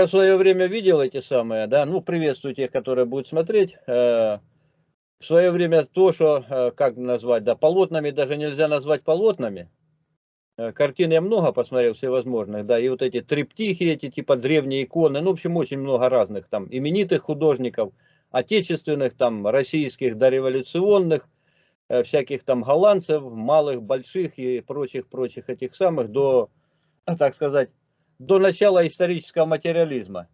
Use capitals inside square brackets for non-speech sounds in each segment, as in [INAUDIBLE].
Я в свое время видел эти самые, да, ну, приветствую тех, которые будут смотреть. Э, в свое время то, что, э, как назвать, да, полотнами даже нельзя назвать полотнами. Э, картин я много посмотрел всевозможных, да, и вот эти триптихи, эти типа древние иконы, ну, в общем, очень много разных там именитых художников, отечественных, там, российских, дореволюционных, всяких там голландцев, малых, больших и прочих-прочих этих самых, до, так сказать, до начала исторического материализма.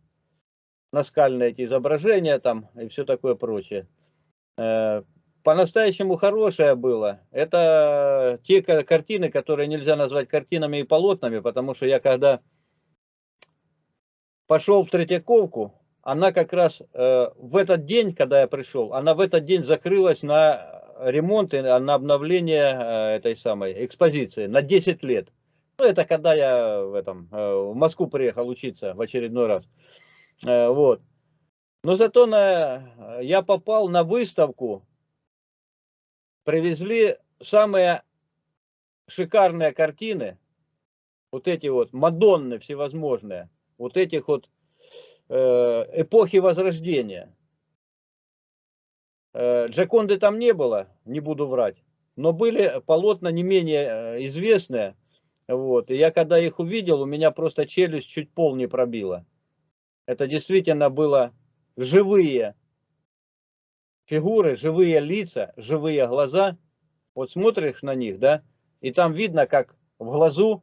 Наскальные эти изображения там и все такое прочее. Э, по-настоящему хорошее было. Это те картины, которые нельзя назвать картинами и полотнами, потому что я когда пошел в Третьяковку, она как раз э, в этот день, когда я пришел, она в этот день закрылась на ремонт и на обновление э, этой самой экспозиции на 10 лет. Ну, это когда я в, этом, э, в Москву приехал учиться в очередной раз. Э, вот. Но зато на, я попал на выставку, привезли самые шикарные картины, вот эти вот Мадонны всевозможные, вот этих вот э, эпохи Возрождения. Джаконды там не было, не буду врать, но были полотна не менее известные, вот. И я когда их увидел, у меня просто челюсть чуть пол не пробила. Это действительно было живые фигуры, живые лица, живые глаза. Вот смотришь на них, да, и там видно, как в глазу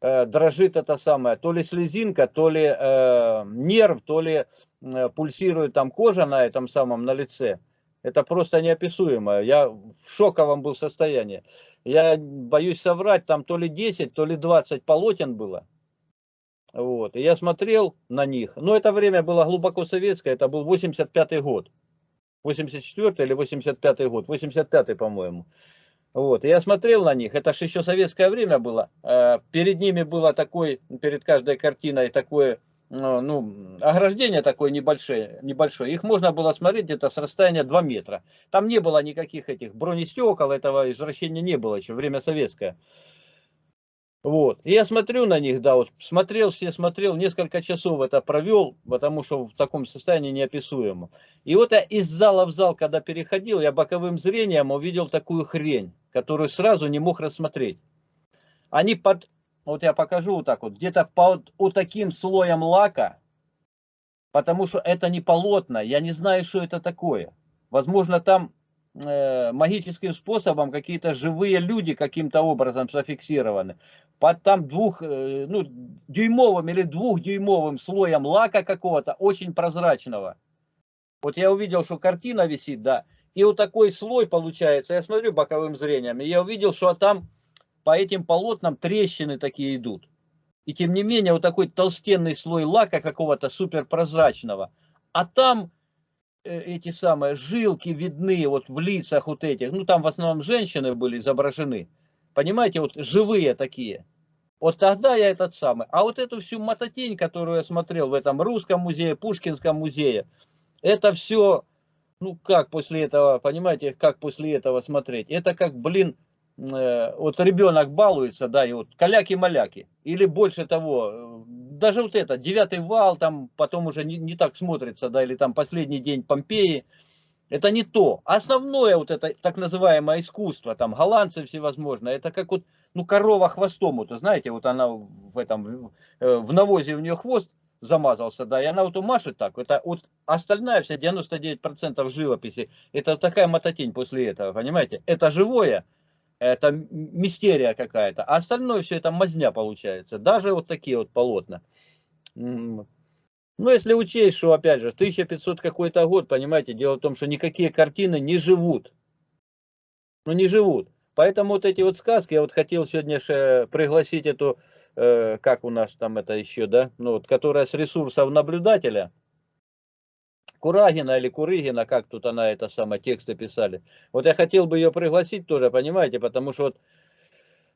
э, дрожит это самое, то ли слезинка, то ли э, нерв, то ли э, пульсирует там кожа на этом самом, на лице. Это просто неописуемо. Я в шоковом был состоянии я боюсь соврать, там то ли 10, то ли 20 полотен было. Вот. И я смотрел на них. Но это время было глубоко советское, это был 85 год. 84 или 85 год, 85 по-моему. Вот. И я смотрел на них, это же еще советское время было. Э, перед ними было такой, перед каждой картиной такое ну, ну, ограждение такое небольшое, небольшое, их можно было смотреть где-то с расстояния 2 метра. Там не было никаких этих бронестекол, этого извращения не было еще, время советское. Вот. И я смотрю на них, да, вот смотрел, все смотрел, несколько часов это провел, потому что в таком состоянии неописуемо. И вот я из зала в зал, когда переходил, я боковым зрением увидел такую хрень, которую сразу не мог рассмотреть. Они под вот я покажу вот так вот, где-то под вот таким слоем лака, потому что это не полотно, я не знаю, что это такое. Возможно, там э, магическим способом какие-то живые люди каким-то образом зафиксированы. Под там двух, э, ну, дюймовым или двухдюймовым слоем лака какого-то, очень прозрачного. Вот я увидел, что картина висит, да, и вот такой слой получается, я смотрю боковым зрением, и я увидел, что там по этим полотнам трещины такие идут. И тем не менее, вот такой толстенный слой лака какого-то суперпрозрачного. А там э, эти самые жилки видны вот в лицах вот этих. Ну, там в основном женщины были изображены. Понимаете, вот живые такие. Вот тогда я этот самый. А вот эту всю мототень, которую я смотрел в этом русском музее, Пушкинском музее, это все, ну как после этого, понимаете, как после этого смотреть? Это как, блин, вот ребенок балуется, да, и вот каляки-маляки, или больше того, э, даже вот это, девятый вал, там потом уже не, не так смотрится, да, или там последний день Помпеи, это не то. Основное вот это так называемое искусство, там голландцы всевозможные, это как вот, ну, корова хвостом, вот, знаете, вот она в этом, э, в навозе у нее хвост замазался, да, и она вот умашет так, это вот остальная вся 99% живописи, это вот такая мототень после этого, понимаете, это живое, это мистерия какая-то, а остальное все это мазня получается, даже вот такие вот полотна. Ну, если учесть, что, опять же, 1500 какой-то год, понимаете, дело в том, что никакие картины не живут. Ну, не живут. Поэтому вот эти вот сказки, я вот хотел сегодня же пригласить эту, э, как у нас там это еще, да, ну, вот, которая с ресурсов наблюдателя, Курагина или Курыгина, как тут она это самое, тексты писали. Вот я хотел бы ее пригласить тоже, понимаете, потому что вот,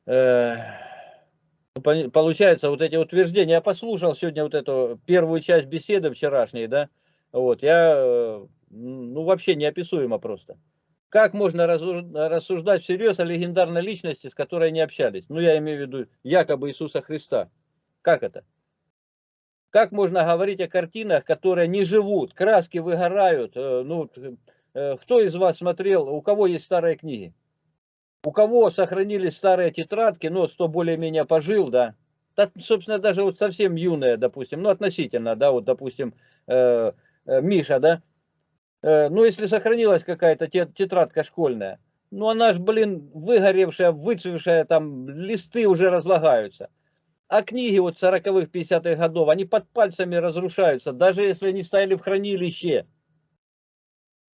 э, получается вот эти утверждения, я послушал сегодня вот эту первую часть беседы вчерашней, да, вот, я, э, ну вообще неописуемо просто. Как можно рассуждать всерьез о легендарной личности, с которой не общались? Ну, я имею в виду якобы Иисуса Христа. Как это? Как можно говорить о картинах, которые не живут, краски выгорают? Э, ну, э, кто из вас смотрел, у кого есть старые книги? У кого сохранились старые тетрадки, ну, кто более-менее пожил, да? да? Собственно, даже вот совсем юные, допустим, ну, относительно, да, вот, допустим, э, э, Миша, да? Э, ну, если сохранилась какая-то тетрадка школьная, ну, она ж, блин, выгоревшая, выцвевшая, там, листы уже разлагаются. А книги вот 40-х, 50-х годов, они под пальцами разрушаются, даже если они стояли в хранилище.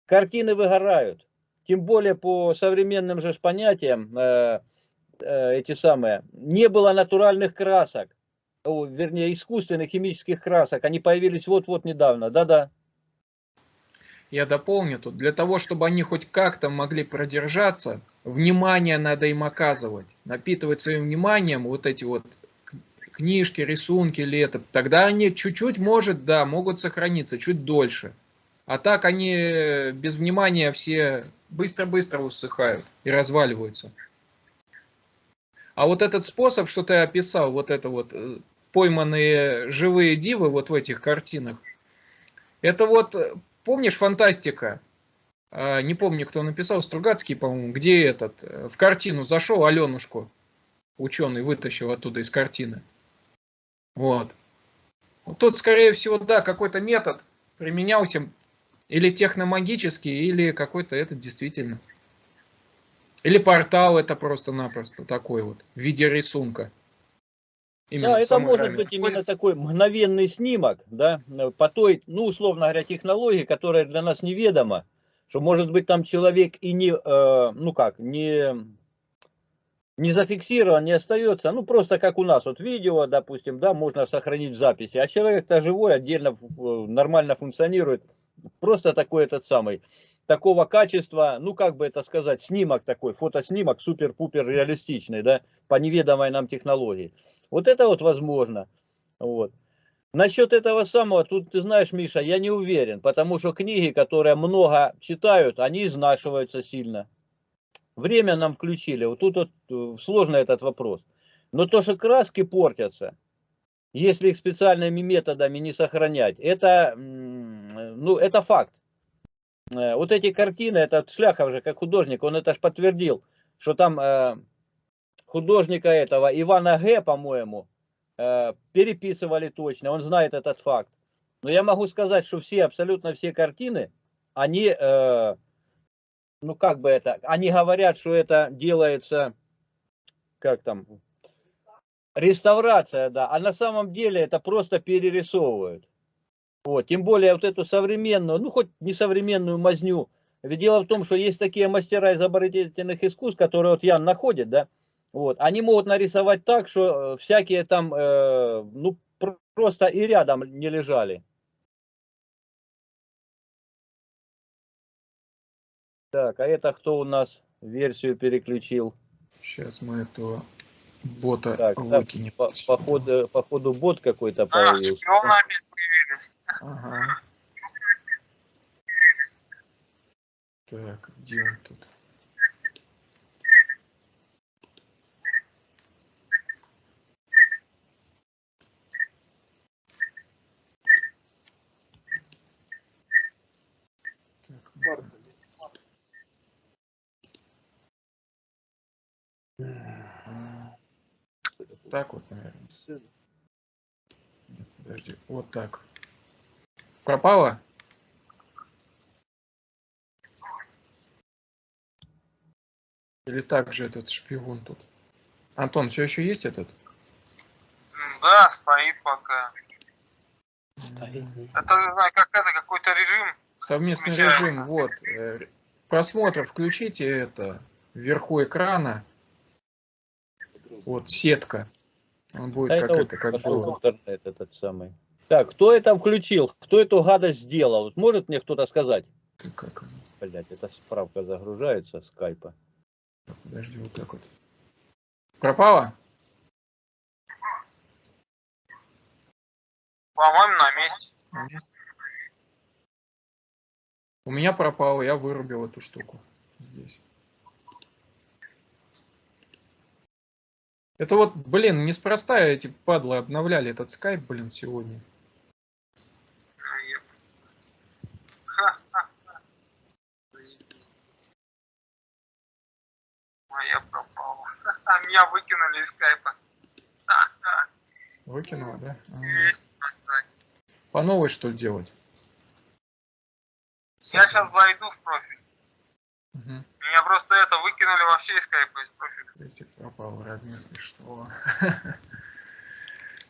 Картины выгорают. Тем более по современным же понятиям, э, э, эти самые, не было натуральных красок, о, вернее искусственных химических красок. Они появились вот-вот недавно. Да-да. Я дополню тут, для того, чтобы они хоть как-то могли продержаться, внимание надо им оказывать, напитывать своим вниманием вот эти вот книжки, рисунки или это, тогда они чуть-чуть, может, да, могут сохраниться, чуть дольше. А так они без внимания все быстро-быстро усыхают и разваливаются. А вот этот способ, что ты описал, вот это вот э, пойманные живые дивы вот в этих картинах, это вот, помнишь, фантастика? А, не помню, кто написал, Стругацкий, по-моему, где этот, э, в картину зашел Аленушку, ученый вытащил оттуда из картины. Вот. вот тут, скорее всего, да, какой-то метод применялся, или техномагический, или какой-то этот действительно. Или портал это просто-напросто такой вот, в виде рисунка. Именно да, это может быть именно такой мгновенный снимок, да, по той, ну, условно говоря, технологии, которая для нас неведома, что может быть там человек и не, э, ну как, не не зафиксирован, не остается, ну просто как у нас, вот видео, допустим, да, можно сохранить в записи, а человек-то живой, отдельно нормально функционирует, просто такой этот самый, такого качества, ну как бы это сказать, снимок такой, фотоснимок супер-пупер реалистичный, да, по неведомой нам технологии. Вот это вот возможно, вот. Насчет этого самого, тут ты знаешь, Миша, я не уверен, потому что книги, которые много читают, они изнашиваются сильно. Время нам включили. Вот тут вот э, сложный этот вопрос. Но то, что краски портятся, если их специальными методами не сохранять, это, ну, это факт. Э, вот эти картины, этот Шляхов же, как художник, он это же подтвердил, что там э, художника этого, Ивана Г, по-моему, э, переписывали точно, он знает этот факт. Но я могу сказать, что все, абсолютно все картины, они э, ну как бы это, они говорят, что это делается, как там, реставрация, да, а на самом деле это просто перерисовывают. Вот, тем более вот эту современную, ну хоть не современную мазню. Ведь дело в том, что есть такие мастера изобретательных искусств, которые вот Ян находит, да, вот, они могут нарисовать так, что э, всякие там, э, ну, просто и рядом не лежали. Так, а это кто у нас версию переключил? Сейчас мы этого бота так, выкинем. по, походу, походу бот какой-то появился. А, появились. Ага. Так, где он тут? Так, Так Нет, подожди, вот так. Пропало? Или так же этот шпион тут? Антон, все еще есть этот? Да, стоит пока. Стоит. Это, не знаю, как это, какой-то режим. Совместный режим, вот. Э, просмотр включите это вверху экрана. Вот сетка. Он будет а как это, это как интернет этот самый. Так, кто это включил? Кто эту гадость сделал? Может мне кто-то сказать? Как? Блять, эта справка загружается скайпа. Подожди, вот так вот. Пропала? По-моему, на месте. на месте. У меня пропало, я вырубил эту штуку здесь. Это вот, блин, неспроста эти падлы обновляли этот скайп, блин, сегодня. Моя пропала. [LAUGHS] А меня выкинули из скайпа. Выкинула, да? По новой что ли делать? Я сейчас зайду в профиль. Меня просто это выкинули вообще из скайпа из профиля. Крестик пропал, Радмир, что? [LAUGHS]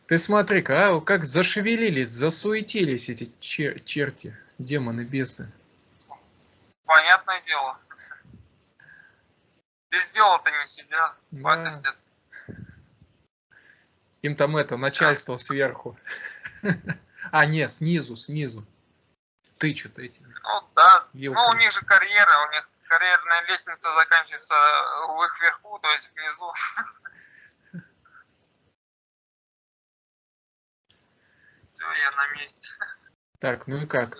Ты смотри-ка, а, как зашевелились, засуетились эти чер- черти, демоны, бесы. Понятное дело. Без дела-то не сидят. Да. Пакостят. Им там это, начальство сверху. [LAUGHS] А, нет, снизу, снизу. Тычут эти. Ну да. Вилками. Ну у них же карьера, у них карьерная лестница заканчивается в их верху, то есть внизу. Все, я на месте. Так, ну и как?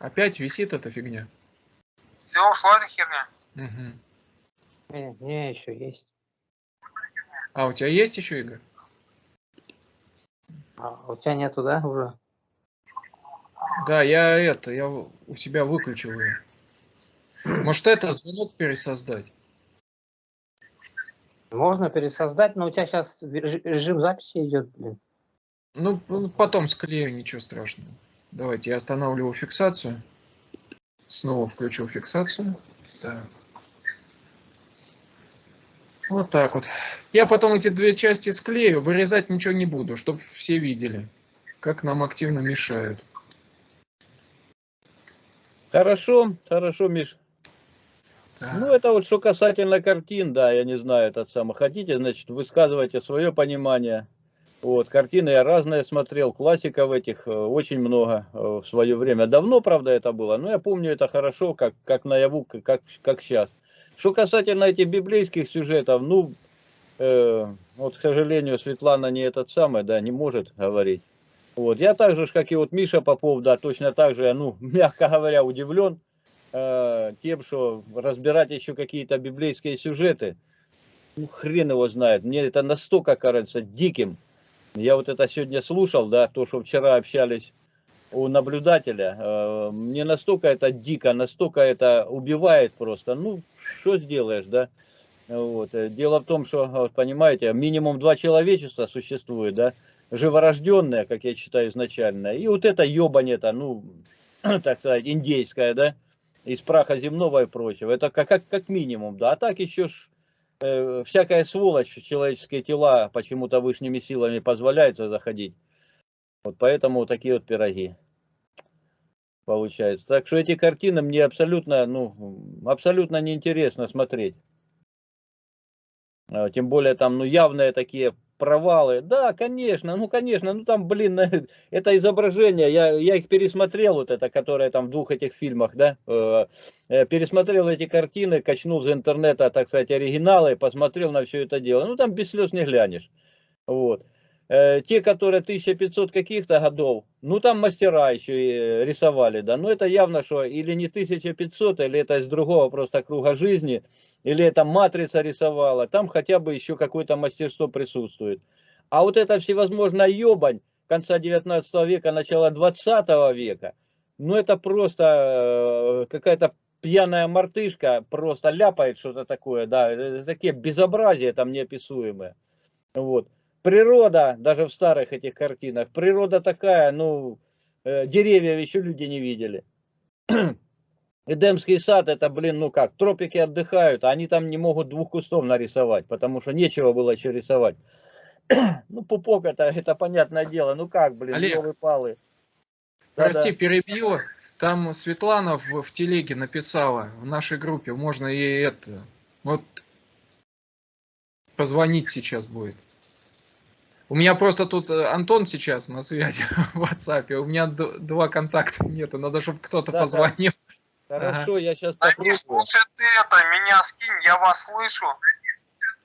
Опять висит эта фигня? Все, ушла эта херня. Мгм. Не, не, еще есть. А, у тебя есть еще, Игорь? А у тебя нету, да, уже? Да, я это, я у себя выключил ее. Может, это звонок пересоздать? Можно пересоздать, но у тебя сейчас режим записи идет, блин. Ну, ну, потом склею, ничего страшного. Давайте, я останавливаю фиксацию. Снова включу фиксацию. Так. Вот так вот. Я потом эти две части склею, вырезать ничего не буду, чтобы все видели, как нам активно мешают. Хорошо, хорошо, Миш. Ну, это вот что касательно картин, да, я не знаю, этот самый. Хотите, значит, высказывайте свое понимание. Вот, картины я разные смотрел, классиков этих э, очень много э, в свое время. Давно, правда, это было, но я помню это хорошо, как, как наяву, как, как, сейчас. Что касательно этих библейских сюжетов, ну, э, вот, к сожалению, Светлана не этот самый, да, не может говорить. Вот, я так же, как и вот Миша Попов, да, точно так же, ну, [LAUGHS] мягко говоря, удивлен э, тем, что разбирать еще какие-то библейские сюжеты, ну, хрен его знает, мне это настолько кажется диким. Я вот это сегодня слушал, да, то, что вчера общались у наблюдателя, э, мне настолько это дико, настолько это убивает просто, ну, что сделаешь, да. Вот. э, Дело в том, что, понимаете, минимум два человечества существует, да, живорожденное, как я считаю изначально, и вот это ебань-то, ну, [CLEARS THROAT] так сказать, индейское, да, из праха земного и прочего, это как, как, как минимум, да, а так еще ж э, всякая сволочь человеческие тела почему-то высшими силами позволяется заходить, вот поэтому вот такие вот пироги получается. Так что эти картины мне абсолютно, ну, абсолютно неинтересно смотреть. А, Тем более там, ну, явные такие провалы. Да, конечно, ну, конечно, ну, там, блин, [LAUGHS] это изображение, я, я их пересмотрел, вот это, которое там в двух этих фильмах, да, э, э, пересмотрел эти картины, качнул за интернета, так сказать, оригиналы, посмотрел на все это дело. Ну, там без слез не глянешь. Вот. Э, Те, которые 1500 каких-то годов, ну, там мастера еще и э, рисовали, да, но это явно, что или не 1500, или это из другого просто круга жизни, или это матрица рисовала, там хотя бы еще какое-то мастерство присутствует. А вот это всевозможная ебань конца 19 века, начала 20 века, ну это просто э, какая-то пьяная мартышка просто ляпает что-то такое, да, такие безобразия там неописуемые. Вот. Природа, даже в старых этих картинах, природа такая, ну, э, деревьев еще люди не видели. [CLEARS THROAT] Эдемский сад, это, блин, ну как, тропики отдыхают, а они там не могут двух кустов нарисовать, потому что нечего было еще рисовать. [CLEARS THROAT] Ну, пупок это, это понятное дело, ну как, блин, Олег, палы Прости, перебью. Там Светлана в, в телеге написала в нашей группе, можно ей это, вот позвонить сейчас будет. У меня просто тут э, Антон сейчас на связи [LAUGHS] в WhatsApp, у меня два контакта нету, надо, чтобы кто-то Да, да. позвонил. Хорошо, я сейчас Да не попробую. слушай ты это, меня скинь, я вас слышу.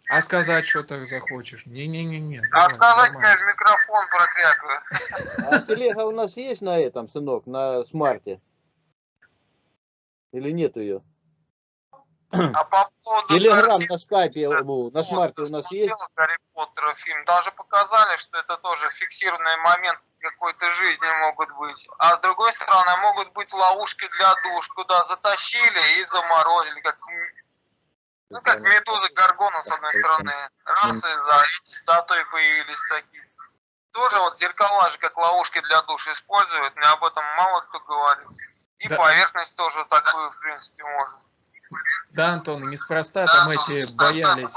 А сказать что-то захочешь? Не-не-не-не. А давай, сказать я в микрофон проклятую. А телега у нас есть на этом, сынок, на смарте? Или нет ее? А по поводу Телеграм на скайпе, ну, на смарте у нас есть? Гарри Поттера фильм. Даже показали, что это тоже фиксированный момент какой-то жизни могут быть. А с другой стороны, могут быть ловушки для душ, куда затащили и заморозили. Как... Ну, как медузы, горгона, с одной стороны. Раз, и за эти статуи появились такие. Тоже вот зеркала же как ловушки для душ используют, но об этом мало кто говорит. И Да. поверхность тоже такую, в принципе, можно. Да, Антон, неспроста там эти неспроста боялись.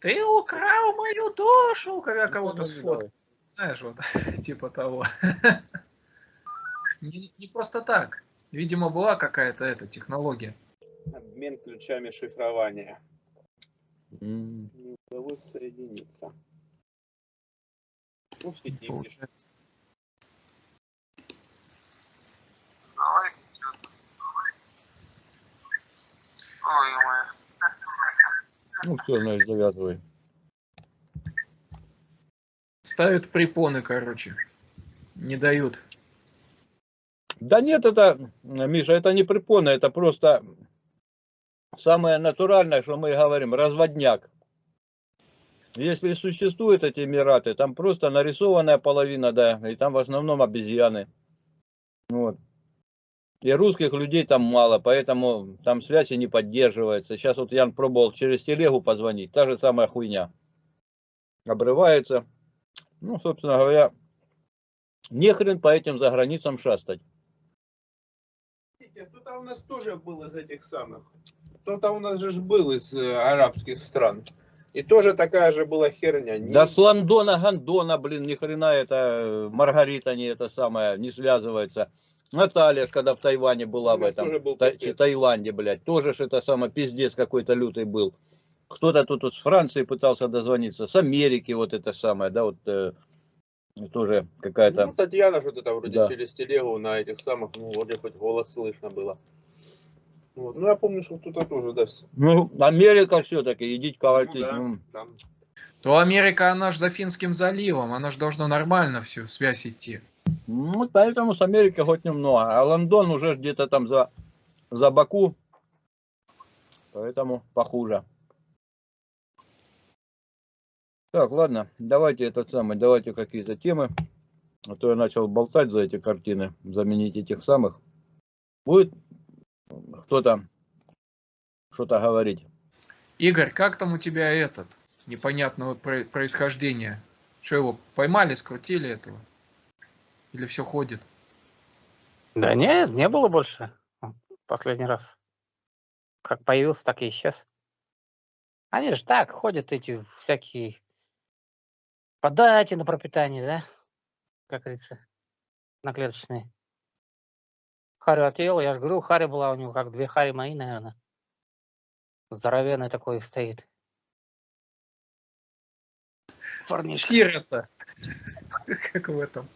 Ты украл мою душу, когда кого-то сфоткал. Знаешь, вот, [LAUGHS] типа того. Не, не просто так. Видимо, была какая-то эта технология. Обмен ключами шифрования. Не удалось соединиться. Ну, светильники. Ой, ой. Ну все, значит, завязывай. Ставят препоны, короче. Не дают. Да нет, это, Миша, это не препоны, это просто самое натуральное, что мы говорим, разводняк. Если существуют эти Эмираты, там просто нарисованная половина, да, и там в основном обезьяны. Вот. И русских людей там мало, поэтому там связи не поддерживается. Сейчас вот Ян пробовал через телегу позвонить, та же самая хуйня. Обрывается. Ну, собственно говоря, не хрен по этим заграницам шастать. Видите, Кто-то у нас тоже был из этих самых. Кто-то у нас же был из э, арабских стран. И тоже такая же была херня. Не- Да с Лондона, Гондона, блин, ни хрена это э, Маргарита не это самое, не связывается. Наталья, ж когда в Тайване была в этом, тоже был Та- Таиланде, блядь, тоже ж это самое, пиздец какой-то лютый был. Кто-то тут вот с Франции пытался дозвониться, с Америки вот это самое, да, вот э, тоже какая-то. Ну, Татьяна что-то там вроде Да. через телегу на этих самых, ну, вроде хоть голос слышно было. Вот. Ну, я помню, что кто-то тоже, да, Ну, Америка все-таки, идите ковальтить. Ну да. ну. там. То Америка, она же за Финским заливом, она же должно нормально всю связь идти. Ну, поэтому с Америки хоть немного. А Лондон уже где-то там за, за Баку. Поэтому похуже. Так, ладно, давайте этот самый, давайте какие-то темы. А то я начал болтать за эти картины, заменить этих самых. Будет кто-то что-то говорить. Игорь, как там у тебя этот непонятного про- происхождения? Что его поймали, скрутили этого? Или все ходит? Да нет, не было больше. Последний раз. Как появился, так и исчез. Они же так ходят, эти всякие подайте на пропитание, да? Как говорится, наклеточные. Харю отъел, я же говорю, Харя была у него, как две Хари мои, наверное. Здоровенный такой стоит. Парнишка. Сирота. [LAUGHS] Как в этом.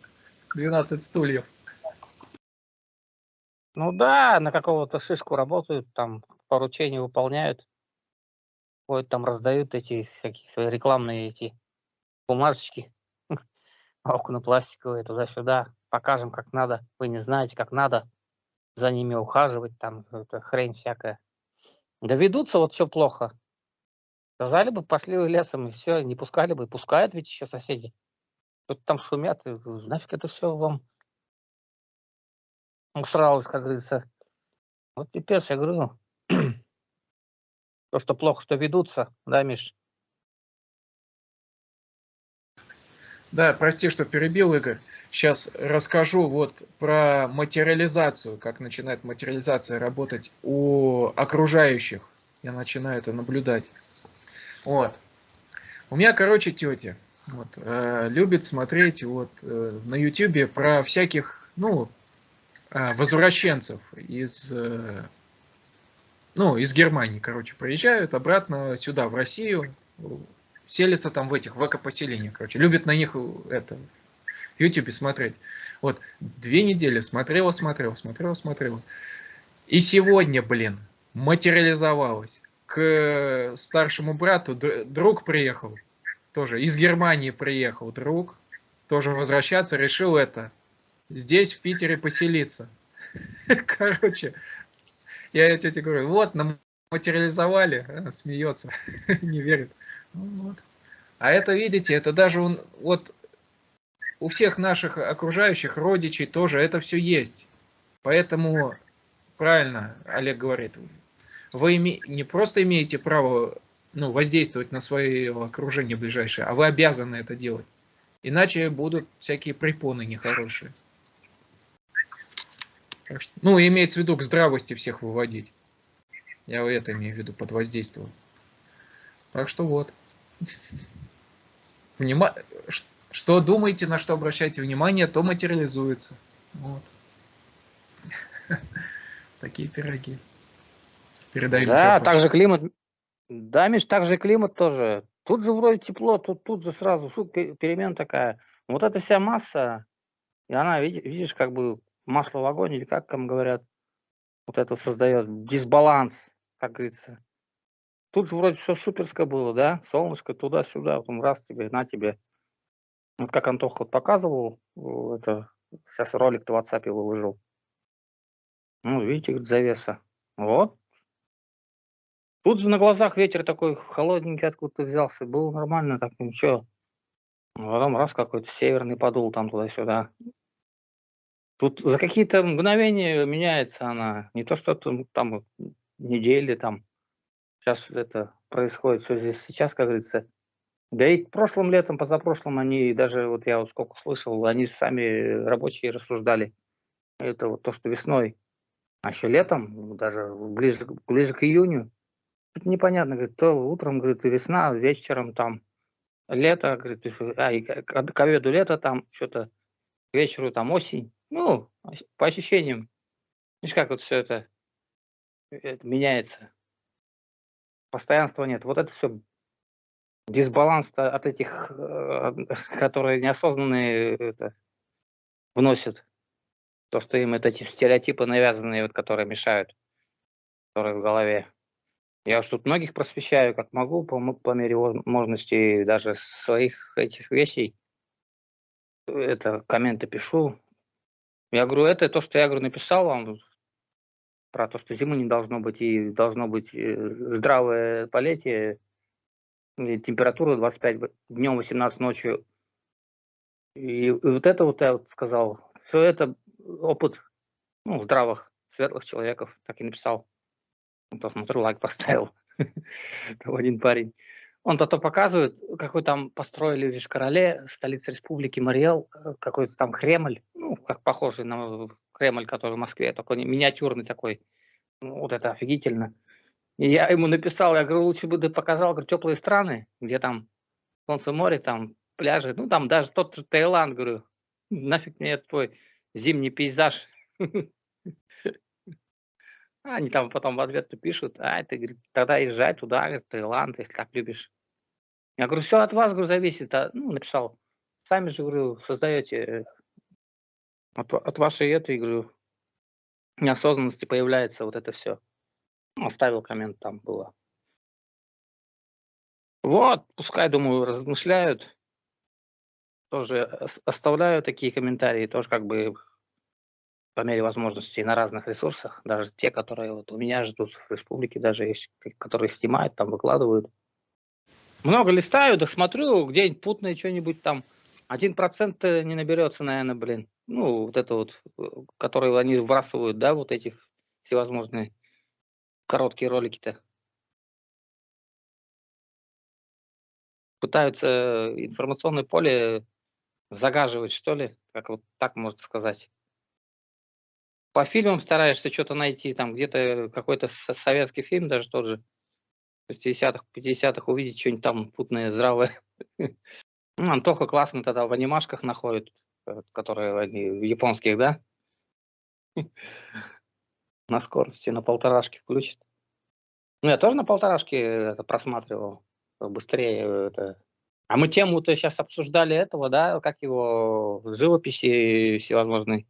12 стульев. Ну да, на какого-то шишку работают, там поручения выполняют. Ходят там, раздают эти всякие свои рекламные эти бумажечки. [LAUGHS] Окна пластиковые, туда-сюда. Покажем, как надо. Вы не знаете, как надо за ними ухаживать, там это хрень всякая. Да ведутся вот все плохо. Сказали бы, пошли вы лесом, и все, не пускали бы. Пускают ведь еще соседи. Тут там шумят, и нафиг это все вам усралось, как говорится. Вот пипец, я говорю. [CLEARS THROAT] То, что плохо, что ведутся, да, Миш? Да, прости, что перебил, Игорь. Сейчас расскажу вот про материализацию, как начинает материализация работать у окружающих. Я начинаю это наблюдать. Вот. У меня, короче, тетя вот, э, любит смотреть вот э, на ютюбе про всяких, ну, э, возвращенцев из, э, ну, из Германии, короче, приезжают обратно сюда, в Россию, селятся там в этих, в экопоселениях, короче, любят на них э, это, в ютюбе смотреть. Вот, две недели смотрела, смотрела, смотрела, смотрела. И сегодня, блин, материализовалось. К старшему брату друг приехал, тоже из Германии приехал друг, тоже возвращаться, решил это, здесь, в Питере, поселиться. [LAUGHS] Короче, я тете говорю, вот, нам материализовали, а, смеется, [LAUGHS] не верит. Ну вот. А это, видите, это даже он, вот у всех наших окружающих родичей тоже это все есть. Поэтому, правильно Олег говорит, вы име... не просто имеете право ну, воздействовать на свое окружение ближайшее, а вы обязаны это делать. Иначе будут всякие препоны нехорошие. Так что, ну, имеется в виду к здравости всех выводить. Я это имею в виду под воздействием. Так что вот. Внима... Что думаете, на что обращаете внимание, то материализуется. Вот. [LAUGHS] Такие пироги. Передаю да, также климат. Да, Миш, также климат тоже. Тут же вроде тепло, тут, тут же сразу фу, перемена такая. Вот эта вся масса, и она, видишь, как бы масло в огонь, или как там говорят, вот это создает дисбаланс, как говорится. Тут же вроде все суперское было, да? Солнышко туда-сюда, потом раз тебе, на тебе. Вот как Антох вот показывал, это сейчас ролик в WhatsApp выложил. Ну, видите, говорит, завеса. Вот. Тут же на глазах ветер такой холодненький откуда-то взялся. Было нормально, так ничего. А потом раз какой-то северный подул там туда-сюда. Тут за какие-то мгновения меняется она. Не то, что там, там недели там. Сейчас это происходит все здесь сейчас, как говорится. Да и прошлым летом, позапрошлым они, даже вот я вот сколько слышал, они сами рабочие рассуждали. Это вот то, что весной а еще летом, даже ближе, ближе к июню, непонятно, говорит, то утром, говорит, весна, вечером там лето, говорит, а, и к, к обеду лето там, что-то вечеру там осень. Ну, по ощущениям. Видишь, как вот все это, это меняется. Постоянства нет. Вот это все дисбаланс от этих, э, [LAUGHS] которые неосознанные это, вносят. То, что им это эти стереотипы навязанные, вот, которые мешают, которые в голове. Я уж тут многих просвещаю, как могу, по, по мере возможности, даже своих этих вещей. Это комменты пишу. Я говорю, это то, что я говорю, написал вам про то, что зимы не должно быть, и должно быть э, здравое полетие, температура 25 днем, 18 ночью. И, и вот это вот я вот сказал, все это опыт ну, здравых, светлых человеков, так и написал. То смотрю, лайк поставил. [LAUGHS] Там один парень. Он то, то показывает, какой там построили в Вишкороле, столице республики Мариэл, э, какой-то там Кремль, ну, как похожий на Кремль, который в Москве, такой миниатюрный такой. Ну, вот это офигительно. И я ему написал, я говорю, лучше бы ты показал говорю, теплые страны, где там солнце, море, там пляжи, ну там даже тот же Таиланд, говорю, нафиг мне твой зимний пейзаж. [LAUGHS] Они там потом в ответ пишут, а, ты, говорит, тогда езжай туда, говорит, Таиланд, если так любишь. Я говорю, все от вас, говорю, зависит. А, ну, написал, сами же, говорю, создаете от, от вашей этой, говорю, неосознанности появляется вот это все. Ну, оставил коммент, там было. Вот, пускай, думаю, размышляют тоже оставляю такие комментарии, тоже как бы по мере возможностей на разных ресурсах, даже те, которые вот у меня ждут в республике, даже есть, которые снимают, там выкладывают. Много листаю, да смотрю, где-нибудь путное что-нибудь там. Один процент не наберется, наверное, блин. Ну, вот это вот, э, которые они вбрасывают, да, вот этих всевозможные короткие ролики-то. Пытаются информационное поле загаживать, что ли, как вот так можно сказать. По фильмам стараешься что-то найти, там где-то какой-то советский фильм, даже тот же, 60-х, 50-х, увидеть что-нибудь там путное, здравое. [LAUGHS] Ну, Антоха классно тогда в анимашках находит, э, которые они японских, да? [LAUGHS] На скорости, на полторашке включит. Ну, я тоже на полторашке это просматривал. Быстрее это а мы тему-то сейчас обсуждали этого, да, как его, живописи всевозможной.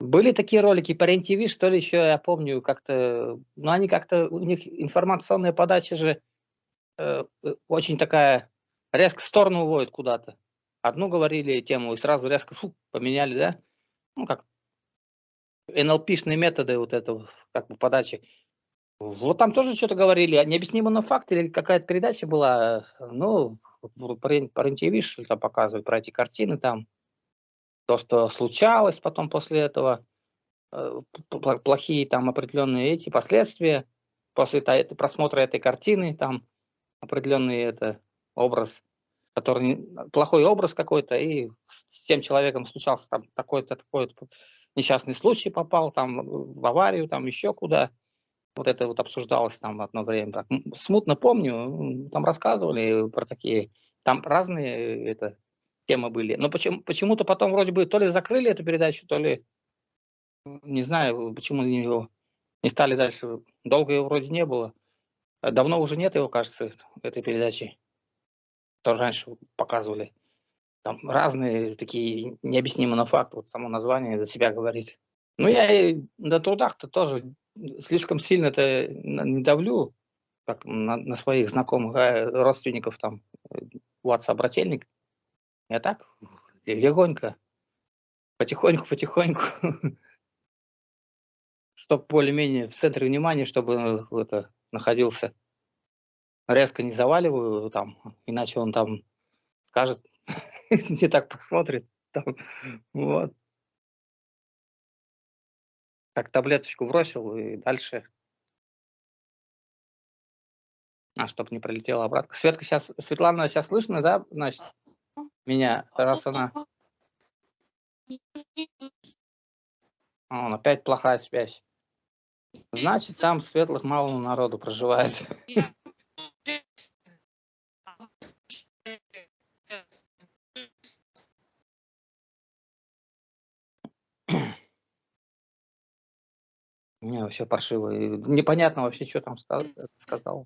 Были такие ролики по РЕН-ТВ, что ли, еще я помню, как-то, ну, они как-то, у них информационная подача же э, э очень такая, резко в сторону уводит куда-то. Одну говорили тему, и сразу резко фу, поменяли, да? Ну, как НЛПшные методы вот этого, как бы, подачи. Вот там тоже что-то говорили, необъяснимо на факт, или какая-то передача была, ну, по РЕН-ТВ что-то показывают про эти картины там, то, что случалось потом после этого, э, плохие там определенные эти последствия. после просмотра этой картины, там определенный это образ, который плохой образ какой-то, и с тем человеком случался там такой-то такой-то несчастный случай попал, там в аварию, там еще куда. Вот это вот обсуждалось там одно время. Так, смутно помню, там рассказывали про такие, там разные э, это темы были. Но почему, почему-то потом вроде бы то ли закрыли эту передачу, то ли не знаю, почему ее не стали дальше. Долго его вроде не было. А Давно уже нет его, кажется, этой передачи. Тоже раньше показывали. Там разные такие необъяснимые на факт. Вот само название за себя говорит. Ну, я и на трудах-то тоже слишком сильно-то на- не давлю, как на, на своих знакомых, а родственников там, э, WhatsApp-брательник. Я так, легонько, потихоньку, потихоньку, [LAUGHS] чтобы более-менее в центре внимания, чтобы э, это находился. Резко не заваливаю там, иначе он там скажет, [LAUGHS] не так посмотрит. Там, вот. Как таблеточку бросил и дальше. А, чтобы не пролетела обратно. Светка сейчас, Светлана сейчас слышно, да, значит, меня, раз она... Он опять плохая связь. Значит, там светлых мало народу проживает. Не, вообще паршиво. Непонятно вообще, что там ска- сказал.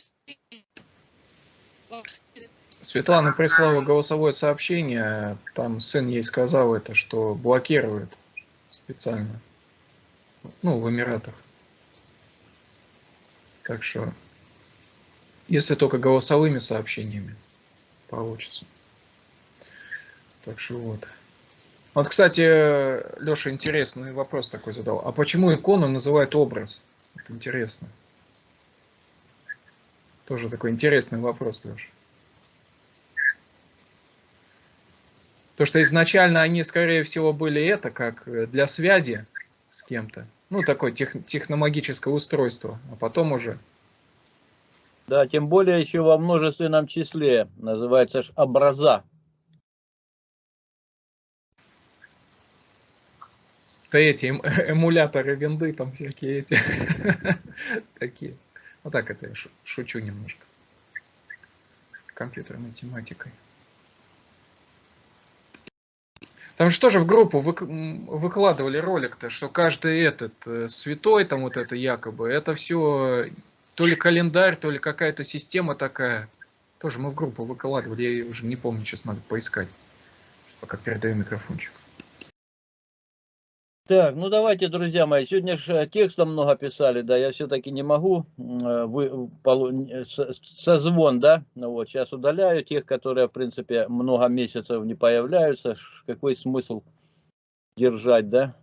Светлана прислала голосовое сообщение, там сын ей сказал это, что блокирует специально. Ну, в Эмиратах. Так что, если только голосовыми сообщениями получится. Так что вот. Вот, кстати, Леша интересный вопрос такой задал. А почему икону называют образ? Вот интересно. Тоже такой интересный вопрос, Леша. То, что изначально они, скорее всего, были это, как э, для связи с кем-то. Ну, такое тех, техномагическое устройство. А потом уже Да, тем более еще во множественном числе. Называется ж образа. Да эти эм- эмуляторы винды, там всякие эти. [LAUGHS] Такие. Вот так это я шу- шучу немножко. Компьютерной тематикой. Там же в группу м, выкладывали ролик-то, что каждый этот э, святой, там вот это якобы, это все то ли календарь, то ли какая-то система такая. Тоже мы в группу выкладывали, я уже не помню, сейчас надо поискать. Пока передаю микрофончик. Так, ну давайте, друзья мои, сегодня же текстом много писали, да, я все-таки не могу э, вы, э, со- созвон, да, ну вот, сейчас удаляю тех, которые, в принципе, много месяцев не появляются, какой смысл держать, да.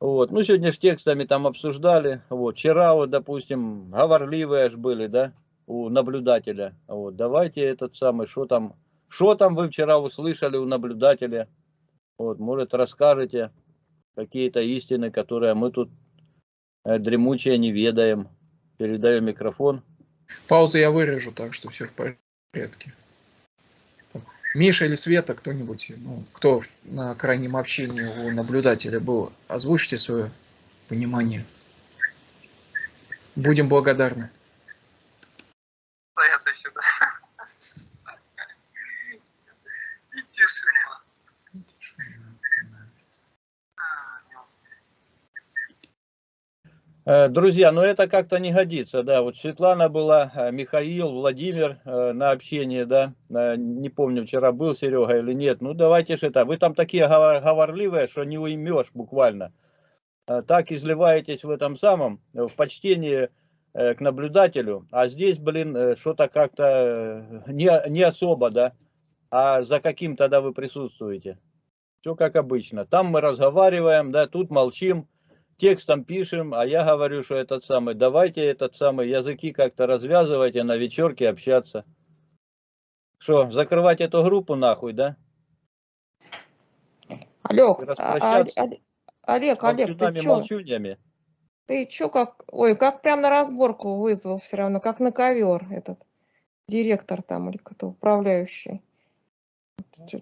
Вот, ну сегодня же текстами там обсуждали, вот, вчера вот, допустим, говорливые аж были, да, у наблюдателя, вот, давайте этот самый, что там, что там вы вчера услышали у наблюдателя, вот, может, расскажете какие-то истины, которые мы тут э, дремучие не ведаем. Передаю микрофон. Паузу я вырежу, так что все в порядке. Миша или Света, кто-нибудь, ну, кто на крайнем общении у наблюдателя был, озвучьте свое понимание. Будем благодарны. Стоят и сюда. И тишина. Э, Друзья, но это как-то не годится, да. Вот Светлана была, э, Михаил, Владимир э, на общении, да. Э, Не помню, вчера был Серега или нет. Ну давайте же это. Вы там такие говор- говорливые, что не уймешь буквально. Э, Так изливаетесь в этом самом, э, в почтении э, к наблюдателю. А здесь, блин, э, что-то как-то э, не, не особо, да. А за каким тогда вы присутствуете? Все как обычно. Там мы разговариваем, да, тут молчим текстом пишем, а я говорю, что этот самый, давайте этот самый языки как-то развязывайте, на вечерке общаться. Что, закрывать эту группу нахуй, да? Алёк, И а- а- распрощаться. Олег, Олег, ты чё? Ты чё, как... Ой, как прям на разборку вызвал все равно, как на ковер этот директор там или кто-то управляющий.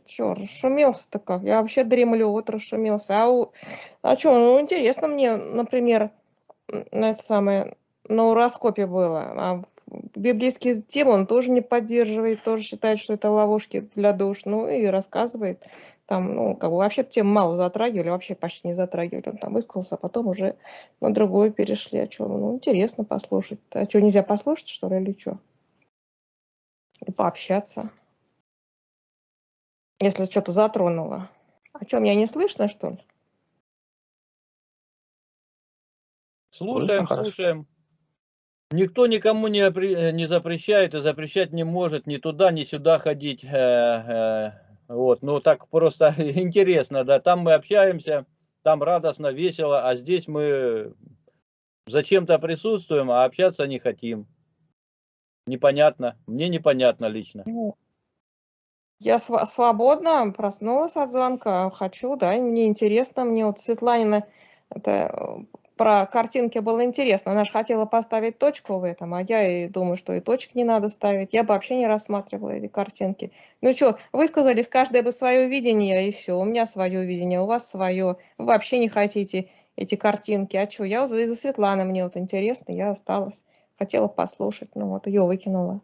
Чё, расшумелся-то как? Я вообще дремлю, вот расшумелся. А, у... а чё, ну интересно мне, например, на это самое, на уроскопе было. А библейские темы он тоже не поддерживает, тоже считает, что это ловушки для душ. Ну и рассказывает. Там, ну, как бы вообще тему мало затрагивали, вообще почти не затрагивали. Он там высказался, а потом уже на другую перешли. А что, ну, интересно послушать. А что, нельзя послушать, что ли, или что? И пообщаться. Если что-то затронуло. А что, меня не слышно, что ли? Слушаем, хорошо. слушаем. Никто никому не, э, не запрещает и запрещать не может ни туда, ни сюда ходить. э, э, Вот, ну так просто [LAUGHS] интересно, да. Там мы общаемся, там радостно, весело, а здесь мы зачем-то присутствуем, а общаться не хотим. Непонятно. Мне непонятно лично. Ну, Я сва- свободна, проснулась от звонка, хочу, да, мне интересно, мне вот Светланина это э, про картинки было интересно, она же хотела поставить точку в этом, а я и думаю, что и точек не надо ставить, я бы вообще не рассматривала эти картинки. Ну что, высказались каждое бы свое видение, и все, у меня свое видение, у вас свое, вы вообще не хотите эти картинки, а что, я вот из-за Светланы мне вот интересно, я осталась, хотела послушать, ну вот ее выкинула.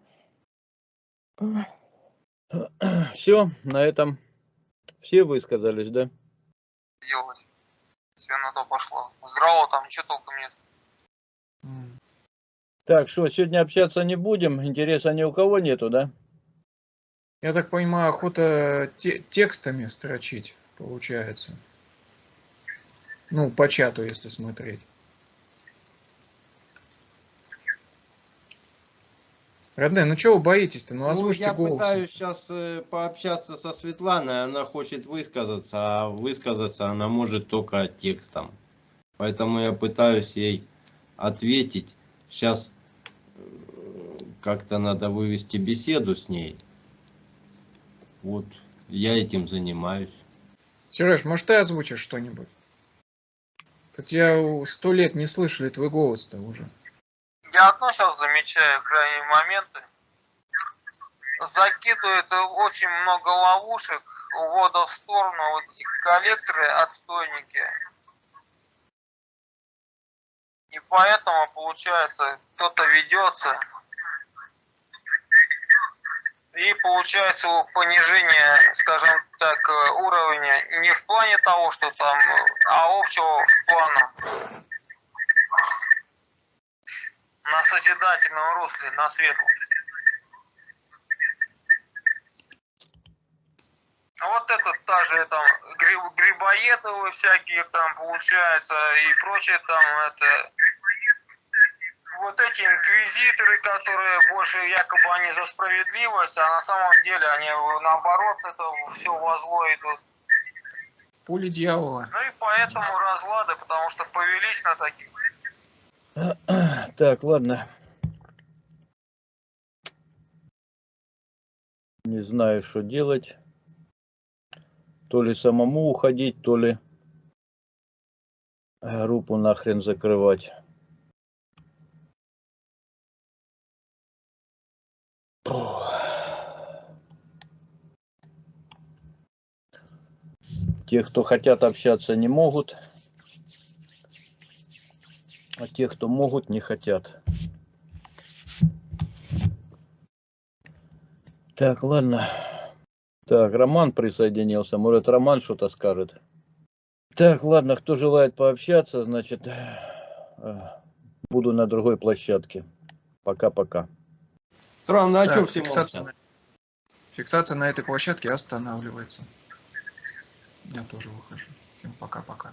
[CLEARS THROAT] Все, на этом все высказались, да? делать. Все на то пошло. Здраво там ничего толком нет. Так, что, сегодня общаться не будем? Интереса ни у кого нету, да? Я так понимаю, охота те- текстами строчить, получается. Ну, по чату, если смотреть. Родные, ну чего вы боитесь-то? Ну, Ну, я голос. пытаюсь сейчас пообщаться со Светланой, она хочет высказаться, а высказаться она может только текстом. Поэтому я пытаюсь ей ответить. Сейчас как-то надо вывести беседу с ней. Вот я этим занимаюсь. Сереж, может ты озвучишь что-нибудь? Тут я у- сто лет не слышали твой голос-то уже. Я одно сейчас замечаю крайние моменты. Закидывает очень много ловушек, увода в сторону, вот эти коллекторы, отстойники. И поэтому, получается, кто-то ведется. И получается понижение, скажем так, уровня не в плане того, что там, а общего плана. На созидательном русле, на светлом. А вот это та же там гриб, грибоедовые всякие там получается и прочее там это вот эти инквизиторы, которые больше якобы они за справедливость, а на самом деле они наоборот это все во зло идут. Пули дьявола. Ну и поэтому разлады, потому что повелись на таких. [CLEARS THROAT] Так, ладно. Не знаю, что делать. То ли самому уходить, то ли группу нахрен закрывать. Те, кто хотят общаться, не могут. А те, кто могут, не хотят. Так, ладно. Так, Роман присоединился. Может, Роман что-то скажет. Так, ладно, кто желает пообщаться, значит, э, буду на другой площадке. Пока-пока. Странно, а Так, что все фиксация, на... фиксация на этой площадке останавливается. Я тоже выхожу. Всем пока-пока.